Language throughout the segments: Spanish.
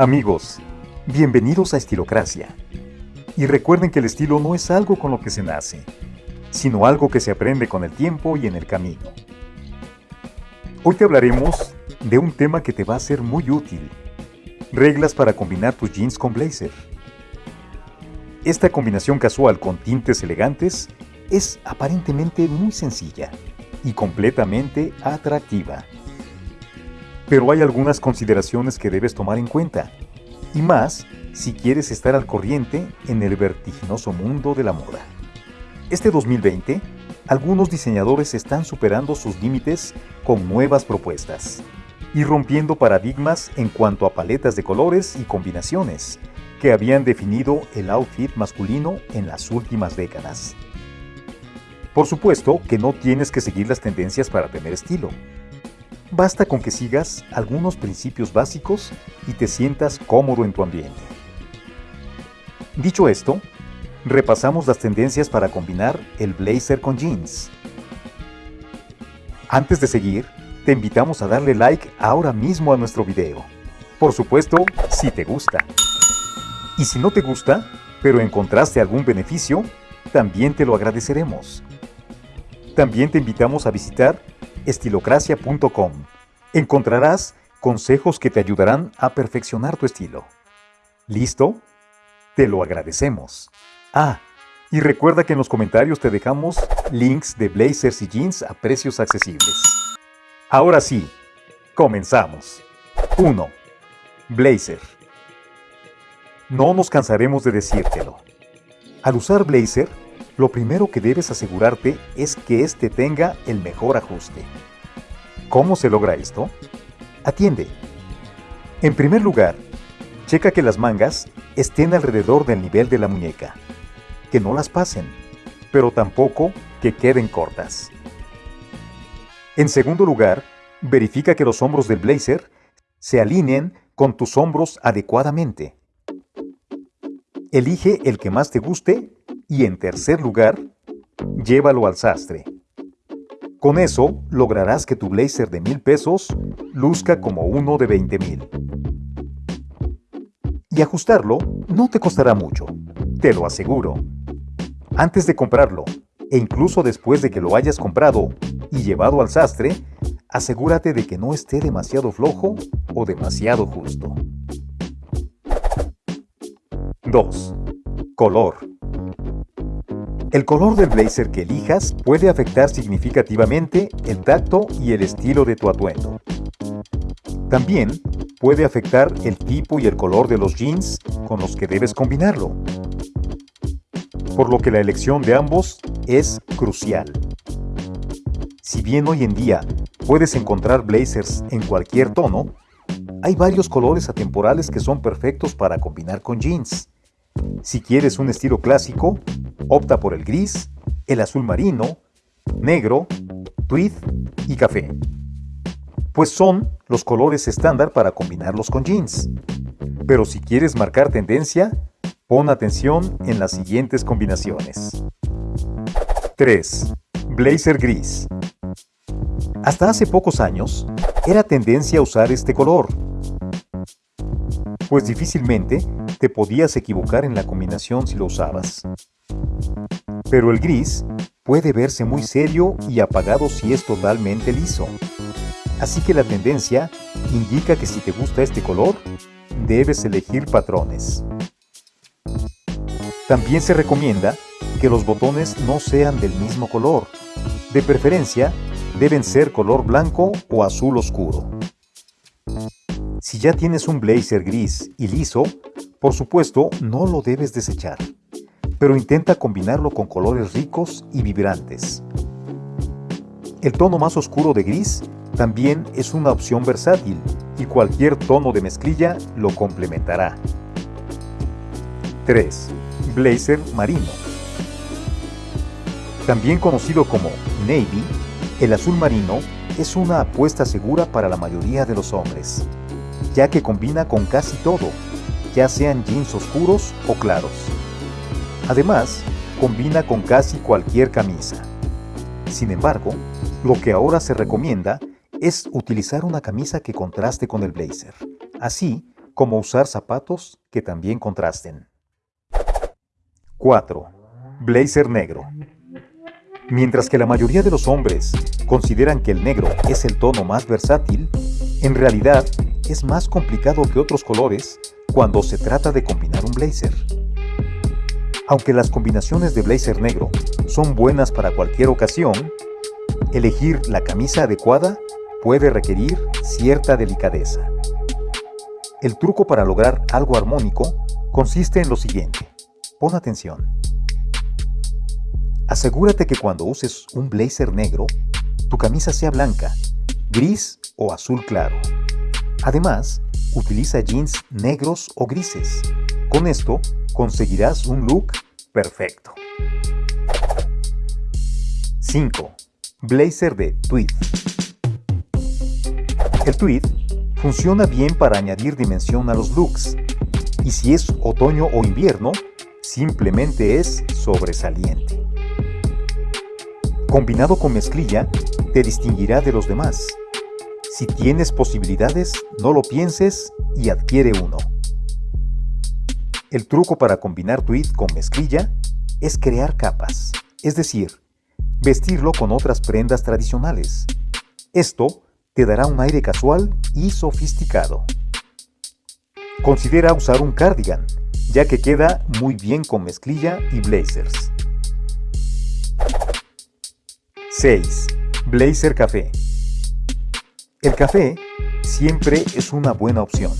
Amigos, bienvenidos a Estilocracia. Y recuerden que el estilo no es algo con lo que se nace, sino algo que se aprende con el tiempo y en el camino. Hoy te hablaremos de un tema que te va a ser muy útil. Reglas para combinar tus jeans con blazer. Esta combinación casual con tintes elegantes es aparentemente muy sencilla y completamente atractiva. Pero hay algunas consideraciones que debes tomar en cuenta, y más si quieres estar al corriente en el vertiginoso mundo de la moda. Este 2020, algunos diseñadores están superando sus límites con nuevas propuestas y rompiendo paradigmas en cuanto a paletas de colores y combinaciones que habían definido el outfit masculino en las últimas décadas. Por supuesto que no tienes que seguir las tendencias para tener estilo. Basta con que sigas algunos principios básicos y te sientas cómodo en tu ambiente. Dicho esto, repasamos las tendencias para combinar el blazer con jeans. Antes de seguir, te invitamos a darle like ahora mismo a nuestro video. Por supuesto, si te gusta. Y si no te gusta, pero encontraste algún beneficio, también te lo agradeceremos. También te invitamos a visitar estilocracia.com. Encontrarás consejos que te ayudarán a perfeccionar tu estilo. ¿Listo? Te lo agradecemos. Ah, y recuerda que en los comentarios te dejamos links de blazers y jeans a precios accesibles. Ahora sí, comenzamos. 1. Blazer. No nos cansaremos de decírtelo. Al usar blazer, lo primero que debes asegurarte es que éste tenga el mejor ajuste. ¿Cómo se logra esto? Atiende. En primer lugar, checa que las mangas estén alrededor del nivel de la muñeca, que no las pasen, pero tampoco que queden cortas. En segundo lugar, verifica que los hombros del blazer se alineen con tus hombros adecuadamente. Elige el que más te guste y en tercer lugar, llévalo al sastre. Con eso lograrás que tu blazer de mil pesos luzca como uno de 20 mil. Y ajustarlo no te costará mucho, te lo aseguro. Antes de comprarlo, e incluso después de que lo hayas comprado y llevado al sastre, asegúrate de que no esté demasiado flojo o demasiado justo. 2. Color. El color del blazer que elijas puede afectar significativamente el tacto y el estilo de tu atuendo. También puede afectar el tipo y el color de los jeans con los que debes combinarlo. Por lo que la elección de ambos es crucial. Si bien hoy en día puedes encontrar blazers en cualquier tono, hay varios colores atemporales que son perfectos para combinar con jeans. Si quieres un estilo clásico, opta por el gris, el azul marino, negro, tweed y café. Pues son los colores estándar para combinarlos con jeans. Pero si quieres marcar tendencia, pon atención en las siguientes combinaciones. 3. Blazer gris. Hasta hace pocos años, era tendencia usar este color. Pues difícilmente te podías equivocar en la combinación si lo usabas. Pero el gris puede verse muy serio y apagado si es totalmente liso. Así que la tendencia indica que si te gusta este color, debes elegir patrones. También se recomienda que los botones no sean del mismo color. De preferencia, deben ser color blanco o azul oscuro. Si ya tienes un blazer gris y liso, por supuesto no lo debes desechar pero intenta combinarlo con colores ricos y vibrantes. El tono más oscuro de gris también es una opción versátil y cualquier tono de mezclilla lo complementará. 3. Blazer marino. También conocido como navy, el azul marino es una apuesta segura para la mayoría de los hombres, ya que combina con casi todo, ya sean jeans oscuros o claros. Además, combina con casi cualquier camisa. Sin embargo, lo que ahora se recomienda es utilizar una camisa que contraste con el blazer. Así como usar zapatos que también contrasten. 4. Blazer negro. Mientras que la mayoría de los hombres consideran que el negro es el tono más versátil, en realidad es más complicado que otros colores cuando se trata de combinar un blazer. Aunque las combinaciones de blazer negro son buenas para cualquier ocasión, elegir la camisa adecuada puede requerir cierta delicadeza. El truco para lograr algo armónico consiste en lo siguiente. Pon atención. Asegúrate que cuando uses un blazer negro, tu camisa sea blanca, gris o azul claro. Además, utiliza jeans negros o grises. Con esto conseguirás un look perfecto. 5. Blazer de tweed. El tweed funciona bien para añadir dimensión a los looks. Y si es otoño o invierno, simplemente es sobresaliente. Combinado con mezclilla, te distinguirá de los demás. Si tienes posibilidades, no lo pienses y adquiere uno. El truco para combinar tweed con mezclilla es crear capas, es decir, vestirlo con otras prendas tradicionales. Esto te dará un aire casual y sofisticado. Considera usar un cardigan, ya que queda muy bien con mezclilla y blazers. 6. Blazer Café. El café siempre es una buena opción.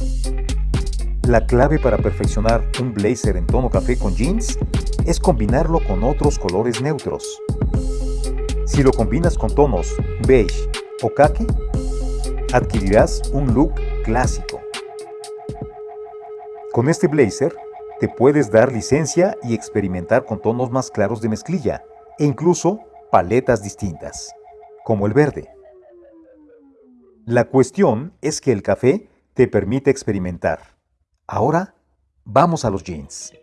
La clave para perfeccionar un blazer en tono café con jeans es combinarlo con otros colores neutros. Si lo combinas con tonos beige o khaki, adquirirás un look clásico. Con este blazer te puedes dar licencia y experimentar con tonos más claros de mezclilla e incluso paletas distintas, como el verde. La cuestión es que el café te permite experimentar. Ahora, vamos a los jeans.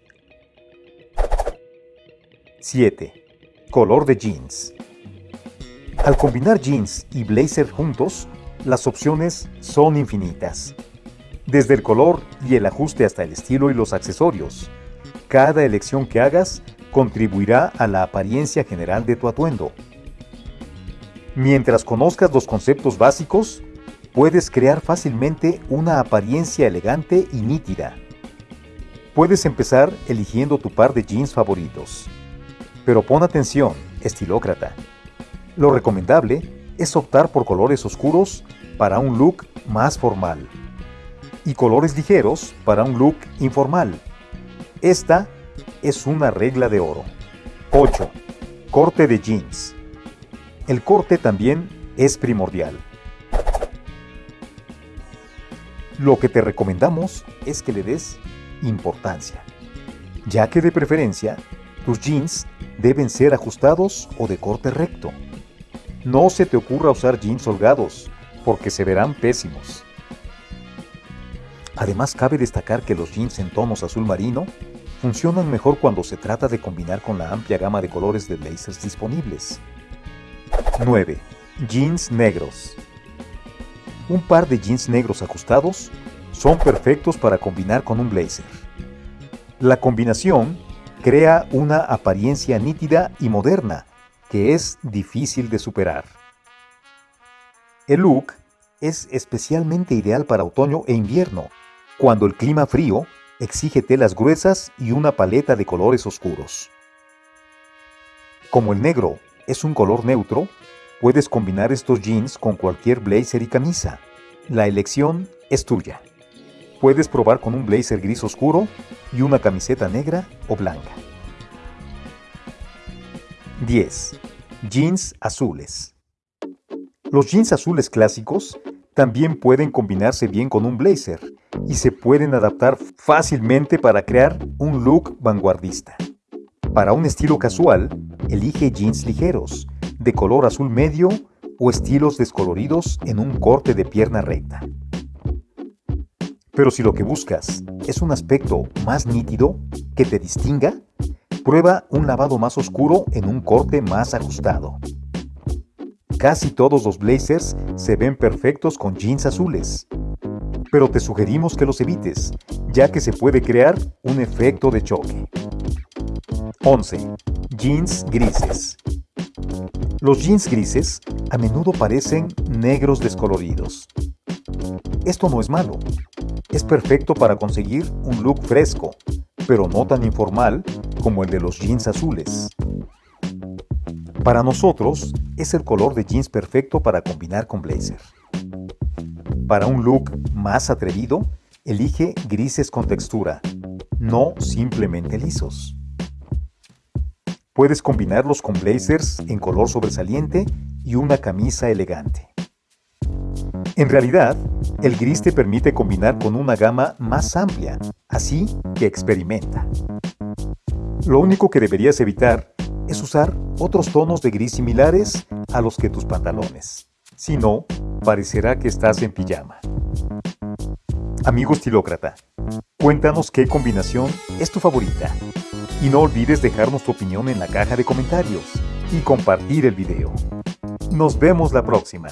7. Color de jeans. Al combinar jeans y blazer juntos, las opciones son infinitas. Desde el color y el ajuste hasta el estilo y los accesorios. Cada elección que hagas contribuirá a la apariencia general de tu atuendo. Mientras conozcas los conceptos básicos, puedes crear fácilmente una apariencia elegante y nítida. Puedes empezar eligiendo tu par de jeans favoritos. Pero pon atención, estilócrata. Lo recomendable es optar por colores oscuros para un look más formal y colores ligeros para un look informal. Esta es una regla de oro. 8. Corte de jeans. El corte también es primordial. Lo que te recomendamos es que le des importancia, ya que de preferencia tus jeans deben ser ajustados o de corte recto. No se te ocurra usar jeans holgados, porque se verán pésimos. Además cabe destacar que los jeans en tonos azul marino funcionan mejor cuando se trata de combinar con la amplia gama de colores de blazers disponibles. 9. Jeans negros. Un par de jeans negros ajustados son perfectos para combinar con un blazer. La combinación crea una apariencia nítida y moderna que es difícil de superar. El look es especialmente ideal para otoño e invierno, cuando el clima frío exige telas gruesas y una paleta de colores oscuros. Como el negro es un color neutro, puedes combinar estos jeans con cualquier blazer y camisa. La elección es tuya. Puedes probar con un blazer gris oscuro y una camiseta negra o blanca. 10. Jeans azules. Los jeans azules clásicos también pueden combinarse bien con un blazer y se pueden adaptar fácilmente para crear un look vanguardista. Para un estilo casual, elige jeans ligeros, de color azul medio o estilos descoloridos en un corte de pierna recta. Pero si lo que buscas es un aspecto más nítido que te distinga, prueba un lavado más oscuro en un corte más ajustado. Casi todos los blazers se ven perfectos con jeans azules, pero te sugerimos que los evites, ya que se puede crear un efecto de choque. 11. Jeans grises. Los jeans grises a menudo parecen negros descoloridos. Esto no es malo. Es perfecto para conseguir un look fresco, pero no tan informal como el de los jeans azules. Para nosotros, es el color de jeans perfecto para combinar con blazer. Para un look más atrevido, elige grises con textura, no simplemente lisos. Puedes combinarlos con blazers en color sobresaliente y una camisa elegante. En realidad, el gris te permite combinar con una gama más amplia, así que experimenta. Lo único que deberías evitar es usar otros tonos de gris similares a los que tus pantalones. Si no, parecerá que estás en pijama. Amigo estilócrata, cuéntanos qué combinación es tu favorita. Y no olvides dejarnos tu opinión en la caja de comentarios y compartir el video. Nos vemos la próxima.